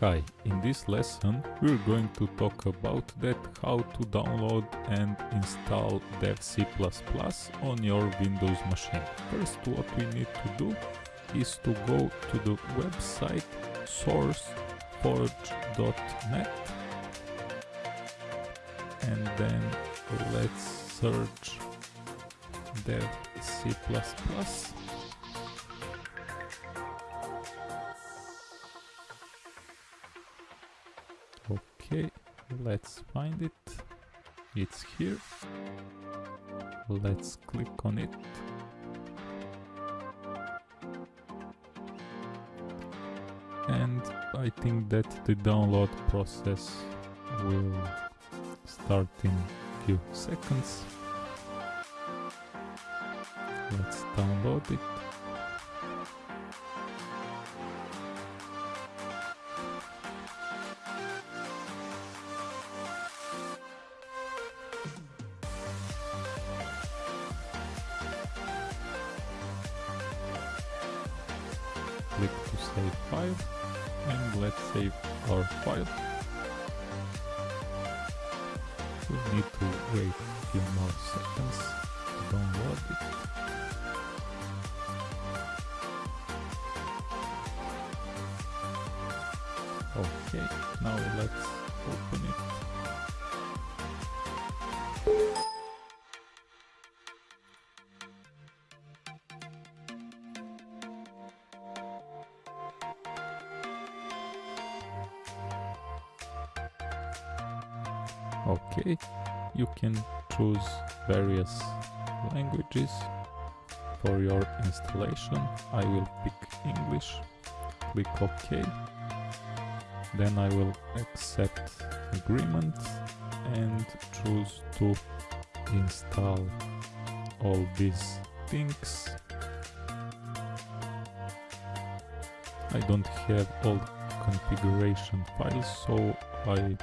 Hi, in this lesson we're going to talk about that how to download and install Dev C++ on your Windows machine. First what we need to do is to go to the website sourceforge.net and then let's search Dev Okay, let's find it. It's here. Let's click on it. And I think that the download process will start in few seconds. Let's download it. Click to save file and let's save our file. We need to wait a few more seconds to download it. Okay, now let's open it. Okay, you can choose various languages for your installation. I will pick English, click OK, then I will accept agreement and choose to install all these things. I don't have all configuration files so I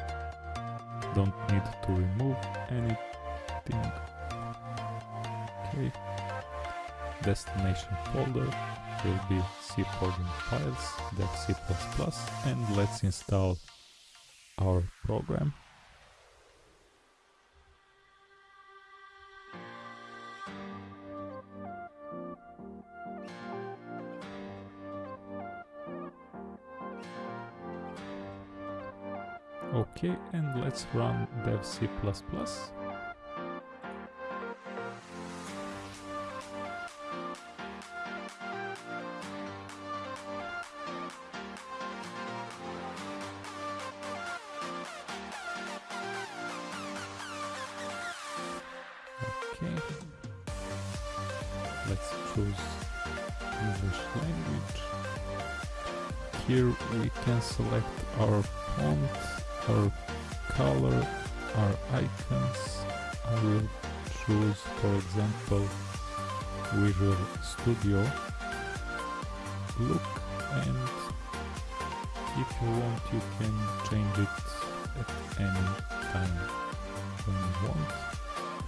don't need to remove anything. Okay. Destination folder will be C program files, that's C++, and let's install our program. Okay, and let's run dev C++. Okay, let's choose English language. Here we can select our font our color, our icons. I will choose, for example, Visual Studio look and if you want you can change it at any time when you want.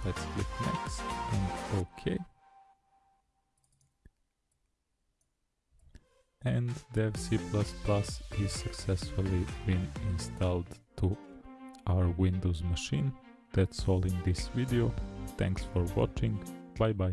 Let's click next and OK. and dev C++ is successfully been installed to our Windows machine. That's all in this video. Thanks for watching. Bye bye.